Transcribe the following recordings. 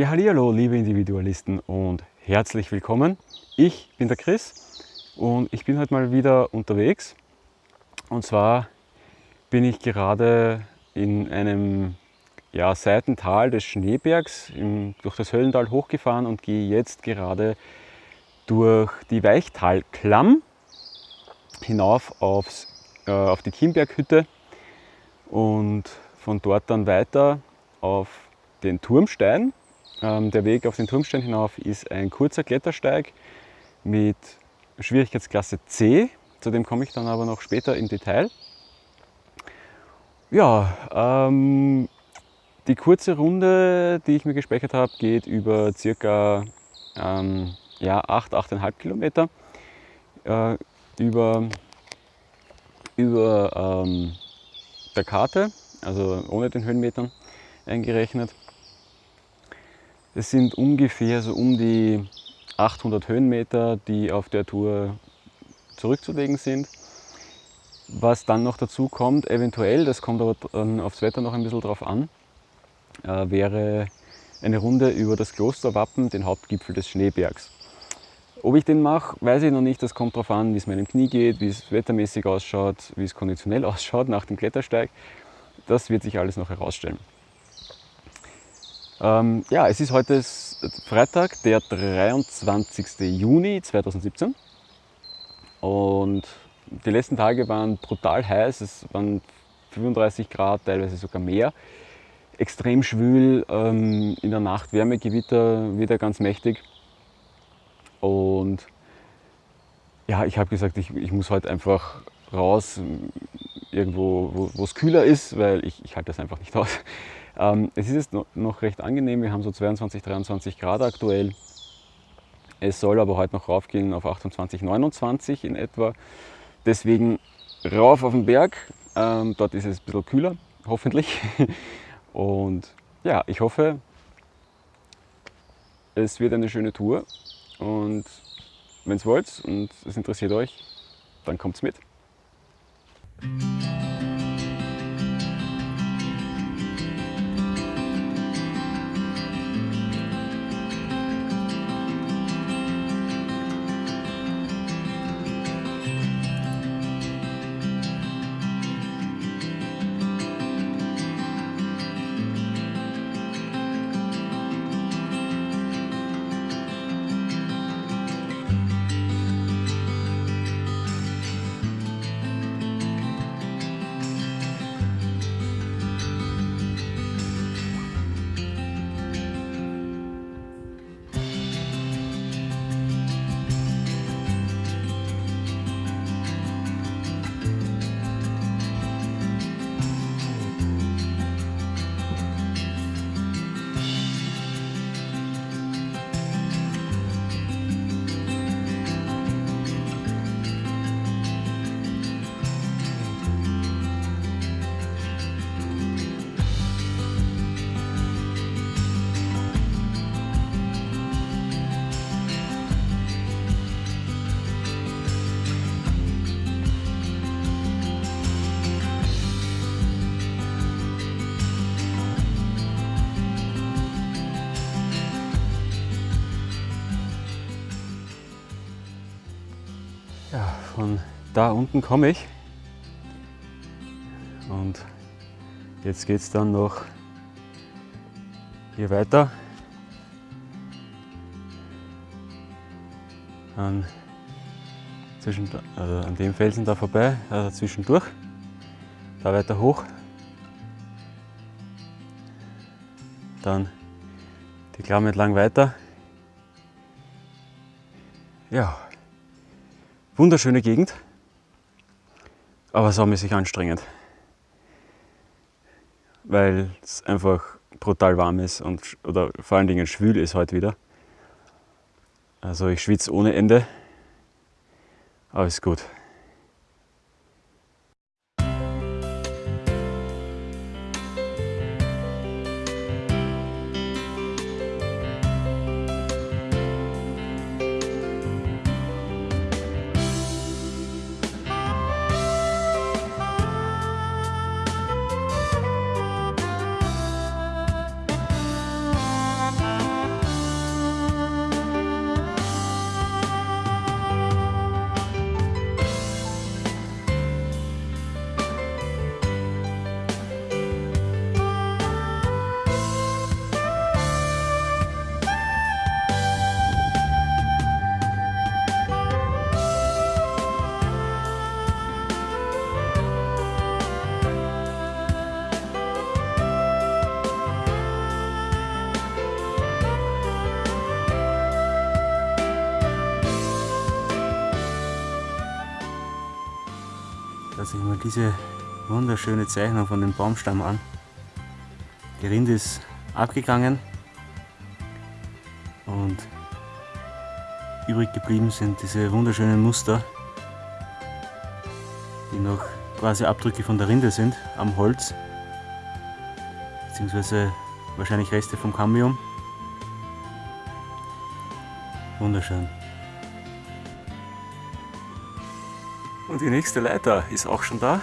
Ja, hallo, liebe Individualisten und herzlich willkommen. Ich bin der Chris und ich bin heute mal wieder unterwegs. Und zwar bin ich gerade in einem ja, Seitental des Schneebergs im, durch das Höllental hochgefahren und gehe jetzt gerade durch die Weichtalklamm hinauf aufs, äh, auf die Kimberghütte und von dort dann weiter auf den Turmstein der Weg auf den Turmstein hinauf ist ein kurzer Klettersteig mit Schwierigkeitsklasse C. Zu dem komme ich dann aber noch später im Detail. Ja, ähm, die kurze Runde, die ich mir gespeichert habe, geht über circa ähm, ja, 8, 8,5 Kilometer äh, über, über ähm, der Karte, also ohne den Höhenmetern eingerechnet. Es sind ungefähr so um die 800 Höhenmeter, die auf der Tour zurückzulegen sind. Was dann noch dazu kommt, eventuell, das kommt aber aufs Wetter noch ein bisschen drauf an, äh, wäre eine Runde über das Klosterwappen, den Hauptgipfel des Schneebergs. Ob ich den mache, weiß ich noch nicht. Das kommt darauf an, wie es meinem Knie geht, wie es wettermäßig ausschaut, wie es konditionell ausschaut nach dem Klettersteig. Das wird sich alles noch herausstellen. Ähm, ja, es ist heute Freitag, der 23. Juni 2017 und die letzten Tage waren brutal heiß, es waren 35 Grad, teilweise sogar mehr. Extrem schwül, ähm, in der Nacht Wärmegewitter wieder ganz mächtig und ja, ich habe gesagt, ich, ich muss heute einfach raus, irgendwo, wo es kühler ist, weil ich, ich halte das einfach nicht aus. Ähm, es ist jetzt noch recht angenehm, wir haben so 22, 23 Grad aktuell. Es soll aber heute noch raufgehen auf 28, 29 in etwa. Deswegen rauf auf den Berg, ähm, dort ist es ein bisschen kühler, hoffentlich. Und ja, ich hoffe, es wird eine schöne Tour. Und wenn es wollt und es interessiert euch, dann kommt's mit. Ja, von da unten komme ich. Und jetzt geht es dann noch hier weiter. An, zwischen, also an dem Felsen da vorbei, also zwischendurch. Da weiter hoch. Dann die Klamm entlang weiter. Ja, Wunderschöne Gegend, aber saumäßig anstrengend, weil es einfach brutal warm ist und oder vor allen Dingen schwül ist heute wieder. Also ich schwitze ohne Ende, aber ist gut. Sich mal diese wunderschöne Zeichnung von dem Baumstamm an. Die Rinde ist abgegangen und übrig geblieben sind diese wunderschönen Muster, die noch quasi Abdrücke von der Rinde sind am Holz, beziehungsweise wahrscheinlich Reste vom Cambium. Wunderschön. Und die nächste Leiter ist auch schon da.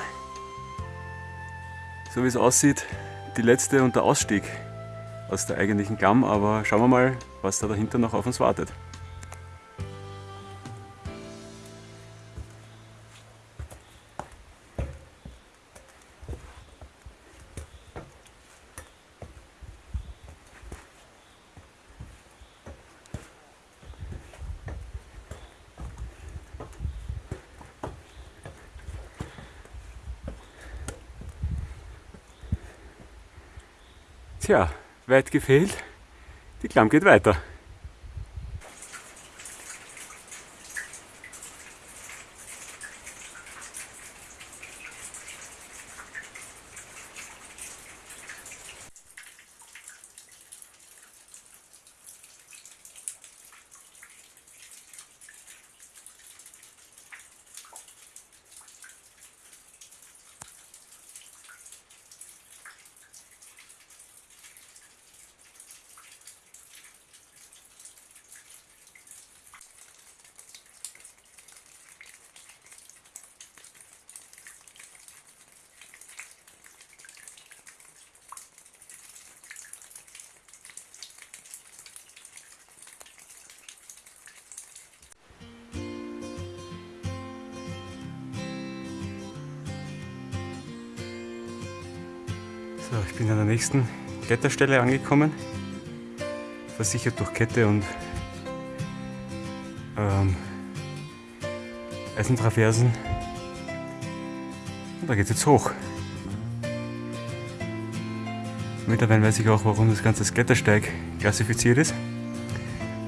So wie es aussieht, die letzte und der Ausstieg aus der eigentlichen Klamm, aber schauen wir mal, was da dahinter noch auf uns wartet. Weit gefehlt. Die Klamm geht weiter. So, ich bin an der nächsten Kletterstelle angekommen. Versichert durch Kette und ähm, Eisentraversen. Und da geht es jetzt hoch. Mittlerweile weiß ich auch, warum das Ganze Klettersteig klassifiziert ist.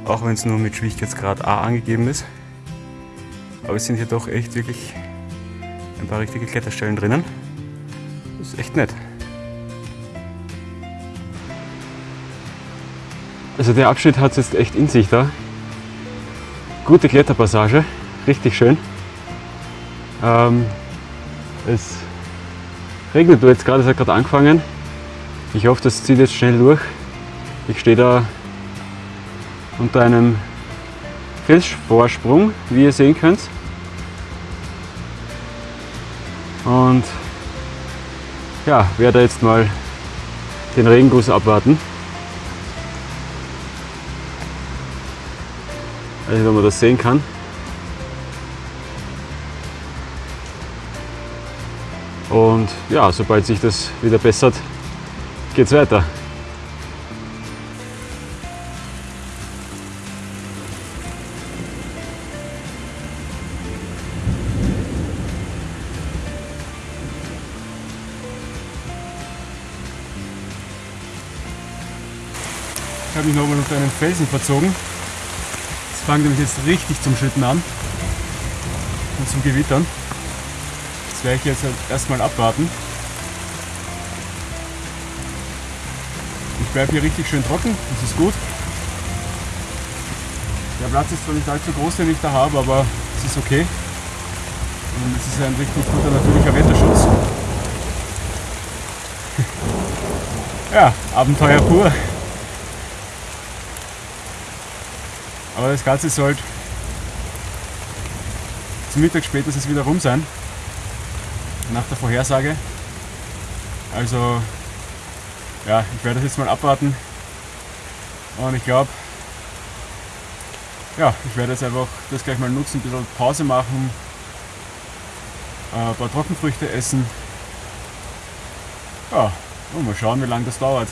Auch wenn es nur mit Schwierigkeitsgrad A angegeben ist. Aber es sind hier doch echt wirklich ein paar richtige Kletterstellen drinnen. Das ist echt nett. Also der Abschnitt hat es jetzt echt in sich da. Gute Kletterpassage, richtig schön. Ähm, es regnet jetzt gerade, es hat gerade angefangen. Ich hoffe, das zieht jetzt schnell durch. Ich stehe da unter einem Felsvorsprung, wie ihr sehen könnt. Und ja, werde jetzt mal den Regenguss abwarten. Ich weiß nicht, ob man das sehen kann. Und ja, sobald sich das wieder bessert, geht es weiter. Ich habe mich nochmal unter einen Felsen verzogen. Es fängt nämlich jetzt richtig zum Schütten an und zum Gewittern. Das werde ich jetzt halt erstmal abwarten. Ich bleibe hier richtig schön trocken, das ist gut. Der Platz ist zwar nicht allzu groß, den ich da habe, aber es ist okay. Und es ist ein richtig guter natürlicher Wetterschutz. ja, Abenteuer pur. Aber das Ganze sollte zum Mittag spätestens wieder rum sein. Nach der Vorhersage. Also, ja, ich werde das jetzt mal abwarten. Und ich glaube, ja, ich werde jetzt einfach das gleich mal nutzen, ein bisschen Pause machen, äh, ein paar Trockenfrüchte essen. Ja, und mal schauen, wie lange das dauert.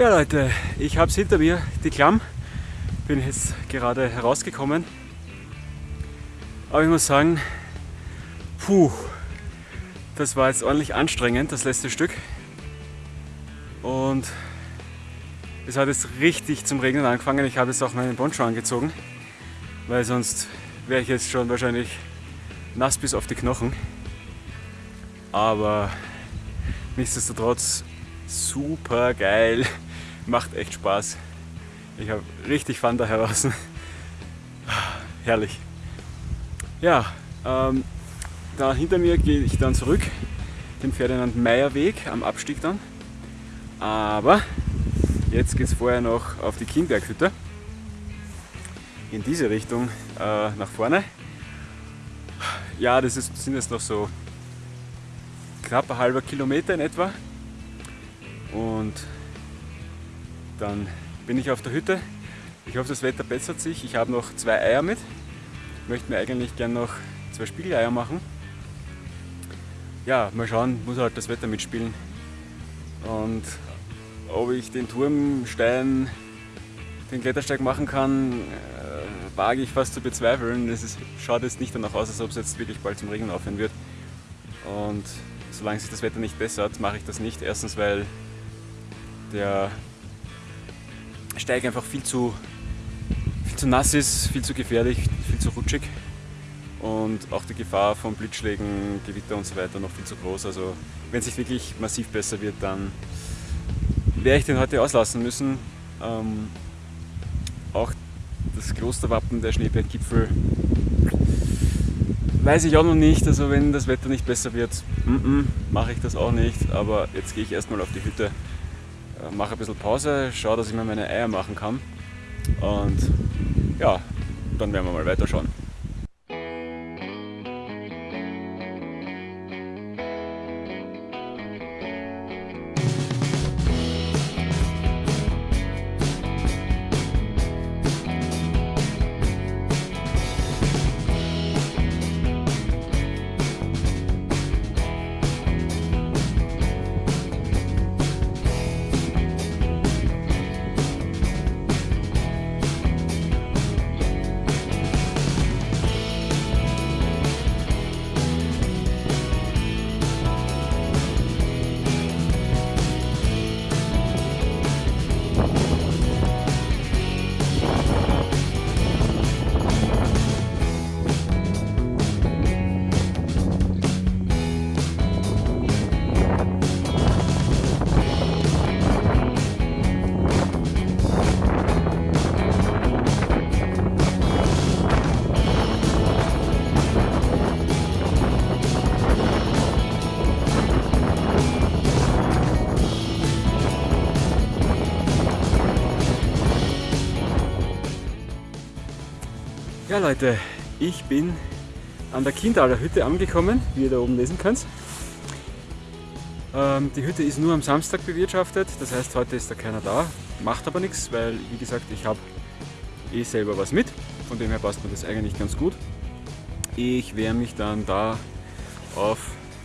Ja Leute, ich habe es hinter mir, die Klamm. Bin jetzt gerade herausgekommen. Aber ich muss sagen, puh, das war jetzt ordentlich anstrengend, das letzte Stück. Und es hat jetzt richtig zum Regnen angefangen. Ich habe jetzt auch meinen Poncho angezogen, weil sonst wäre ich jetzt schon wahrscheinlich nass bis auf die Knochen. Aber nichtsdestotrotz super geil, macht echt Spaß. Ich habe richtig Fun da heraus. Herrlich. Ja, ähm, da hinter mir gehe ich dann zurück, den Ferdinand Meyer Weg am Abstieg dann. Aber jetzt geht es vorher noch auf die Kienberghütte. In diese Richtung äh, nach vorne. Ja, das ist, sind jetzt noch so knapp ein halber Kilometer in etwa. Und dann bin ich auf der Hütte. Ich hoffe, das Wetter bessert sich. Ich habe noch zwei Eier mit. Ich möchte mir eigentlich gerne noch zwei Spiegeleier machen ja, mal schauen, muss halt das Wetter mitspielen. Und ob ich den Turmstein, den Klettersteig machen kann, äh, wage ich fast zu bezweifeln. Es ist, schaut jetzt nicht danach aus, als ob es jetzt wirklich bald zum Regen aufhören wird. Und solange sich das Wetter nicht bessert, mache ich das nicht. Erstens, weil der Steig einfach viel zu, viel zu nass ist, viel zu gefährlich, viel zu rutschig und auch die Gefahr von Blitzschlägen, Gewitter und so weiter noch viel zu groß. Also wenn es sich wirklich massiv besser wird, dann werde ich den heute auslassen müssen. Ähm, auch das Klosterwappen der Schneeberggipfel weiß ich auch noch nicht. Also wenn das Wetter nicht besser wird, mache ich das auch nicht. Aber jetzt gehe ich erstmal auf die Hütte, mache ein bisschen Pause, schaue, dass ich mir meine Eier machen kann. Und ja, dann werden wir mal weiterschauen. Ja Leute, ich bin an der Kindaler Hütte angekommen, wie ihr da oben lesen könnt. Ähm, die Hütte ist nur am Samstag bewirtschaftet, das heißt heute ist da keiner da, macht aber nichts, weil wie gesagt ich habe eh selber was mit, von dem her passt mir das eigentlich ganz gut. Ich werde mich dann da auf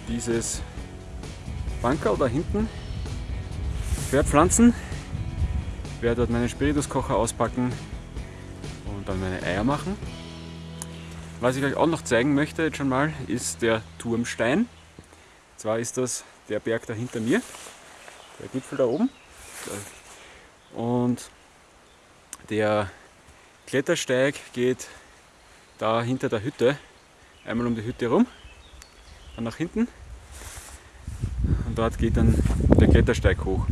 dieses Bankerl da hinten verpflanzen, werde dort meinen Spirituskocher auspacken dann meine Eier machen. Was ich euch auch noch zeigen möchte jetzt schon mal, ist der Turmstein. Und zwar ist das der Berg da hinter mir, der Gipfel da oben. Und der Klettersteig geht da hinter der Hütte, einmal um die Hütte rum, dann nach hinten und dort geht dann der Klettersteig hoch.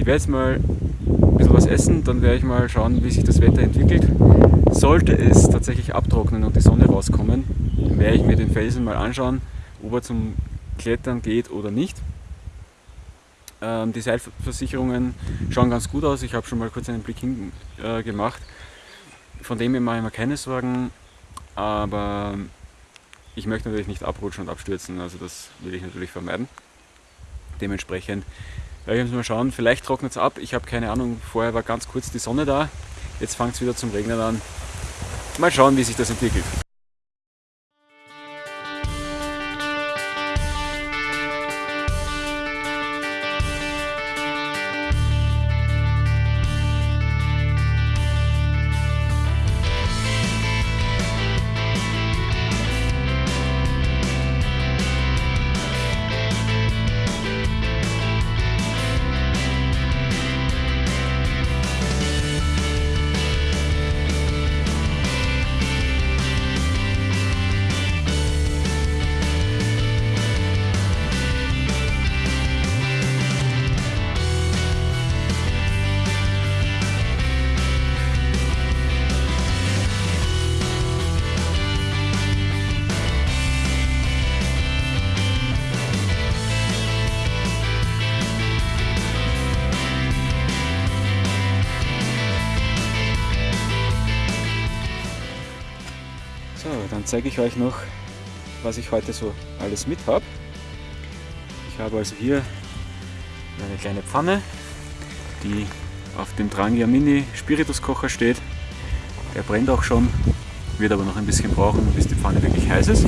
Ich werde jetzt mal ein bisschen was essen, dann werde ich mal schauen, wie sich das Wetter entwickelt. Sollte es tatsächlich abtrocknen und die Sonne rauskommen, werde ich mir den Felsen mal anschauen, ob er zum Klettern geht oder nicht. Ähm, die Seilversicherungen schauen ganz gut aus. Ich habe schon mal kurz einen Blick hin äh, gemacht. Von dem her mache ich mir keine Sorgen, aber ich möchte natürlich nicht abrutschen und abstürzen, also das will ich natürlich vermeiden. Dementsprechend ich jetzt mal schauen, vielleicht trocknet es ab, ich habe keine Ahnung, vorher war ganz kurz die Sonne da, jetzt fängt es wieder zum Regnen an. Mal schauen, wie sich das entwickelt. Zeige ich euch noch, was ich heute so alles mit habe. Ich habe also hier eine kleine Pfanne, die auf dem Trangia Mini Spirituskocher steht. Er brennt auch schon, wird aber noch ein bisschen brauchen, bis die Pfanne wirklich heiß ist.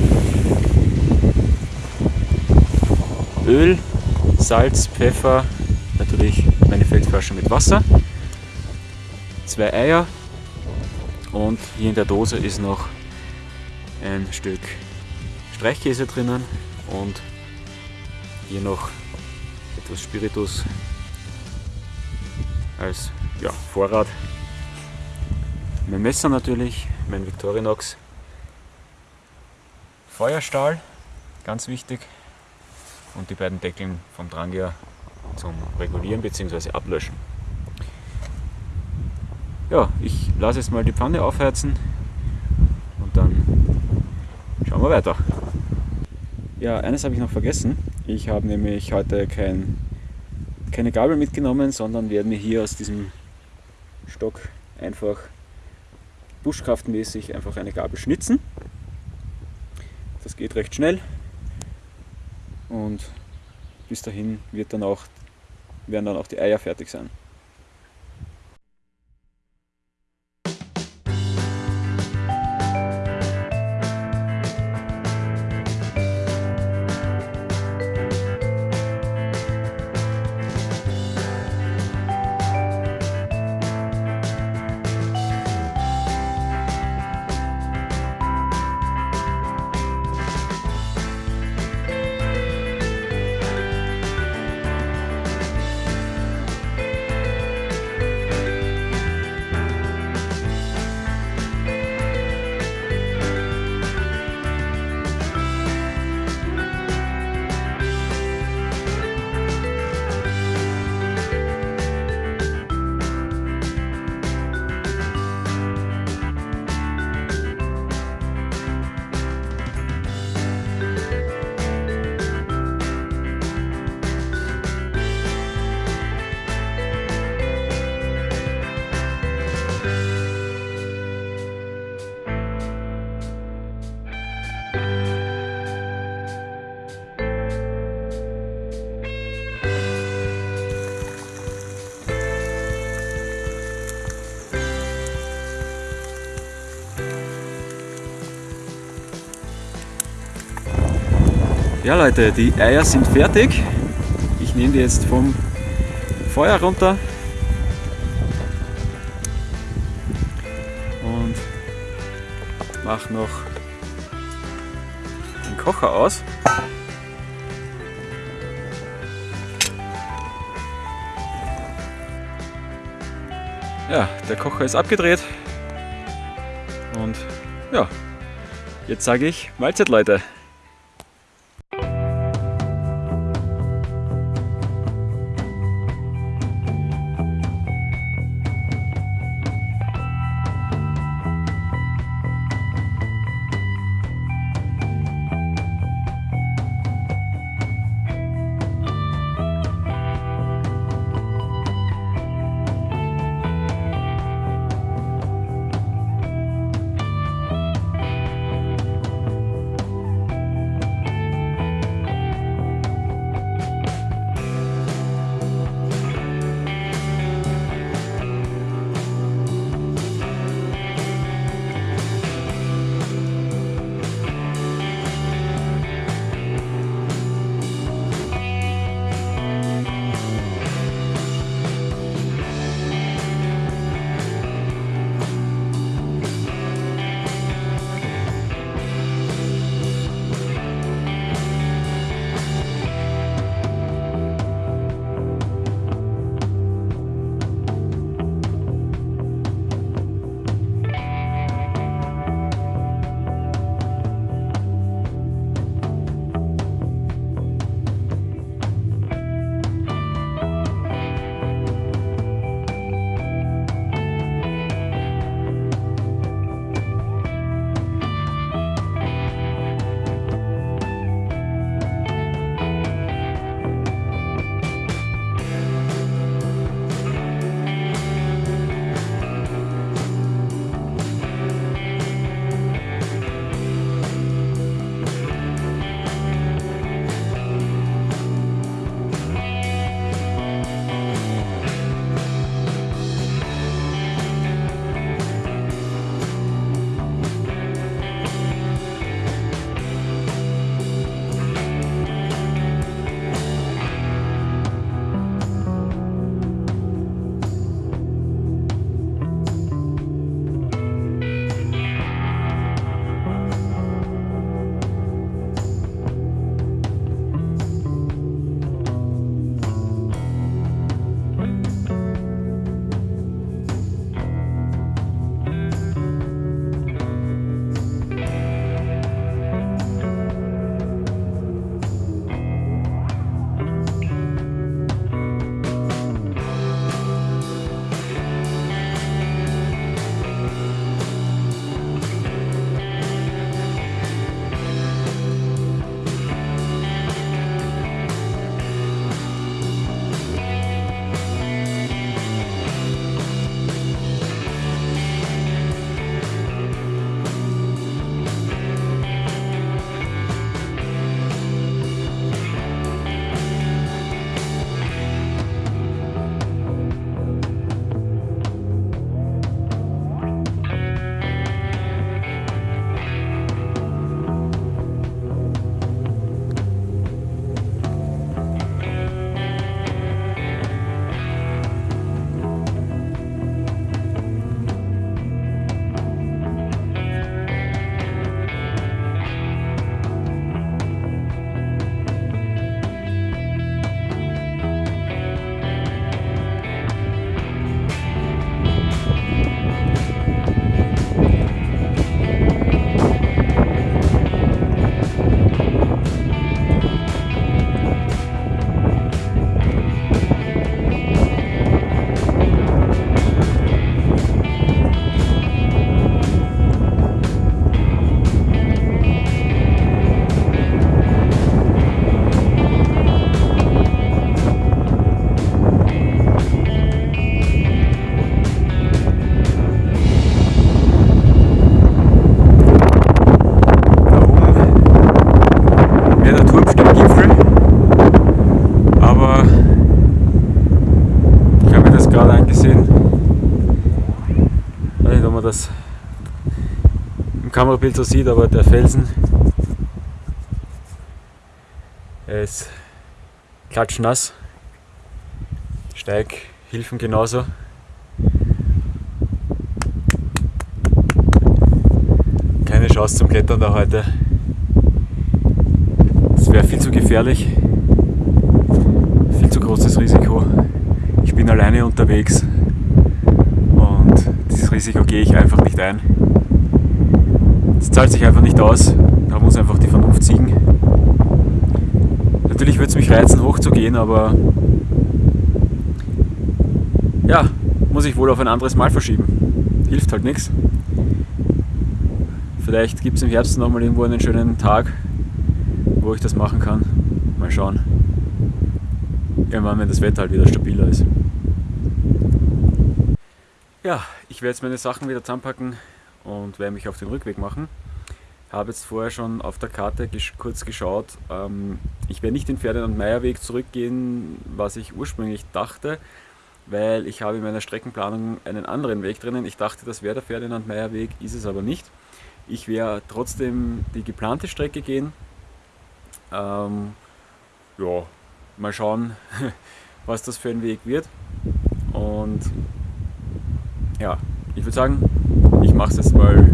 Öl, Salz, Pfeffer, natürlich meine Feldflasche mit Wasser, zwei Eier und hier in der Dose ist noch ein Stück Streichkäse drinnen und hier noch etwas Spiritus als ja, Vorrat. Mein Messer natürlich, mein Victorinox. Feuerstahl, ganz wichtig. Und die beiden Deckeln vom Drangia zum Regulieren bzw. Ablöschen. Ja, ich lasse jetzt mal die Pfanne aufheizen wir weiter. Ja, eines habe ich noch vergessen. Ich habe nämlich heute kein, keine Gabel mitgenommen, sondern werde mir hier aus diesem Stock einfach buschkraftmäßig einfach eine Gabel schnitzen. Das geht recht schnell und bis dahin wird dann auch, werden dann auch die Eier fertig sein. Ja Leute, die Eier sind fertig. Ich nehme die jetzt vom Feuer runter. Und mache noch den Kocher aus. Ja, der Kocher ist abgedreht. Und ja, jetzt sage ich Mahlzeit Leute. Kamerabild so sieht, aber der Felsen, ist klatschnass. Steighilfen genauso. Keine Chance zum Klettern da heute. Das wäre viel zu gefährlich. Viel zu großes Risiko. Ich bin alleine unterwegs und dieses Risiko gehe ich einfach nicht ein. Es zahlt sich einfach nicht aus. Da muss einfach die Vernunft siegen. Natürlich würde es mich reizen, hochzugehen, aber ja, muss ich wohl auf ein anderes Mal verschieben. Hilft halt nichts. Vielleicht gibt es im Herbst nochmal irgendwo einen schönen Tag, wo ich das machen kann. Mal schauen. Irgendwann, wenn das Wetter halt wieder stabiler ist. Ja, ich werde jetzt meine Sachen wieder zusammenpacken und werde mich auf den Rückweg machen. Habe jetzt vorher schon auf der Karte kurz geschaut. Ähm, ich werde nicht den Ferdinand-Meyer-Weg zurückgehen, was ich ursprünglich dachte, weil ich habe in meiner Streckenplanung einen anderen Weg drinnen. Ich dachte, das wäre der Ferdinand-Meyer-Weg, ist es aber nicht. Ich werde trotzdem die geplante Strecke gehen. Ähm, ja, mal schauen, was das für ein Weg wird. Und ja, ich würde sagen, ich mache es jetzt mal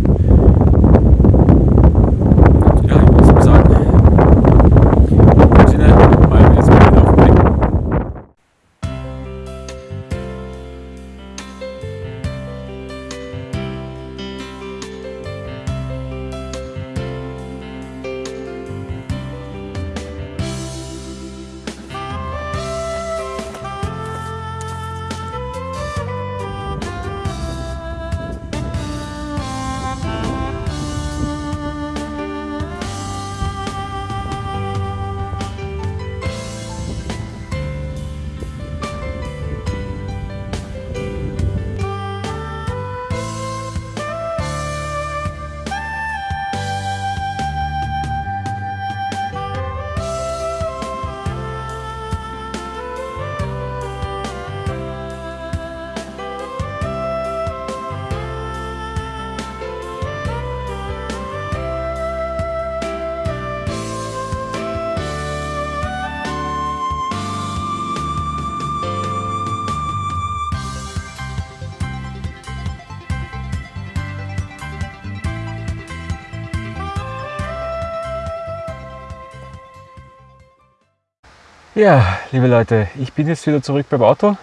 Ja, liebe Leute, ich bin jetzt wieder zurück beim Auto.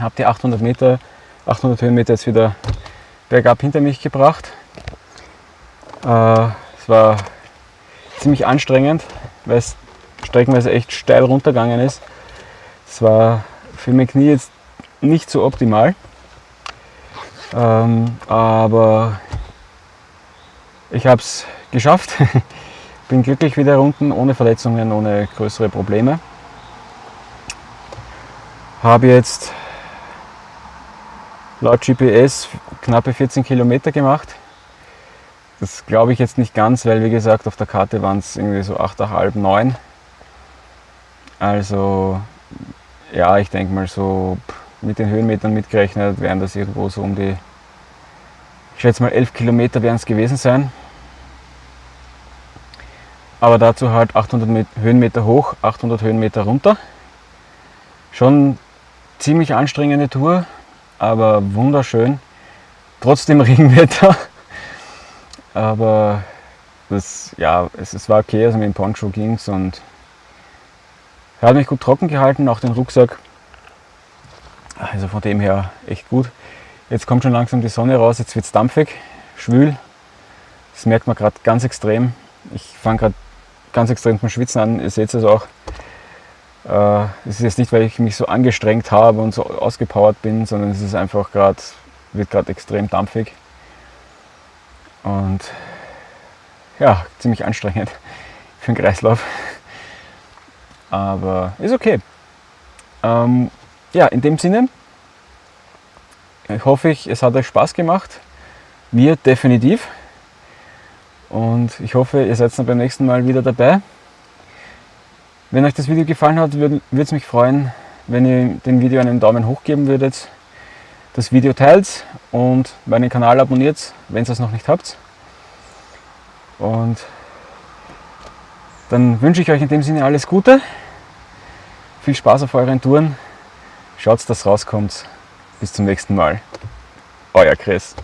Habe die 800 Meter, 800 Höhenmeter jetzt wieder bergab hinter mich gebracht. Äh, es war ziemlich anstrengend, weil es streckenweise echt steil runtergegangen ist. Es war für mein Knie jetzt nicht so optimal. Ähm, aber ich habe es geschafft. Bin glücklich wieder unten, ohne Verletzungen, ohne größere Probleme. Habe jetzt laut GPS knappe 14 Kilometer gemacht. Das glaube ich jetzt nicht ganz, weil wie gesagt auf der Karte waren es irgendwie so 8,5, 9. Also ja, ich denke mal so mit den Höhenmetern mitgerechnet wären das irgendwo so um die, ich schätze mal 11 Kilometer werden es gewesen sein. Aber dazu halt 800 Höhenmeter hoch, 800 Höhenmeter runter. Schon ziemlich anstrengende Tour, aber wunderschön. Trotzdem Regenwetter. Aber das, ja, es, es war okay, also mit dem Poncho ging es und er hat mich gut trocken gehalten, auch den Rucksack. Also von dem her echt gut. Jetzt kommt schon langsam die Sonne raus, jetzt wird es dampfig, schwül. Das merkt man gerade ganz extrem. Ich fange gerade ganz extrem zum Schwitzen an, ihr seht es auch. Äh, es ist jetzt nicht, weil ich mich so angestrengt habe und so ausgepowert bin, sondern es ist einfach gerade, wird gerade extrem dampfig. Und ja, ziemlich anstrengend für den Kreislauf. Aber ist okay. Ähm, ja, in dem Sinne ich hoffe ich, es hat euch Spaß gemacht. Mir definitiv. Und ich hoffe, ihr seid dann beim nächsten Mal wieder dabei. Wenn euch das Video gefallen hat, würde es mich freuen, wenn ihr dem Video einen Daumen hoch geben würdet. das Video teilt und meinen Kanal abonniert, wenn ihr es noch nicht habt. Und dann wünsche ich euch in dem Sinne alles Gute. Viel Spaß auf euren Touren. Schaut, dass rauskommt. Bis zum nächsten Mal. Euer Chris.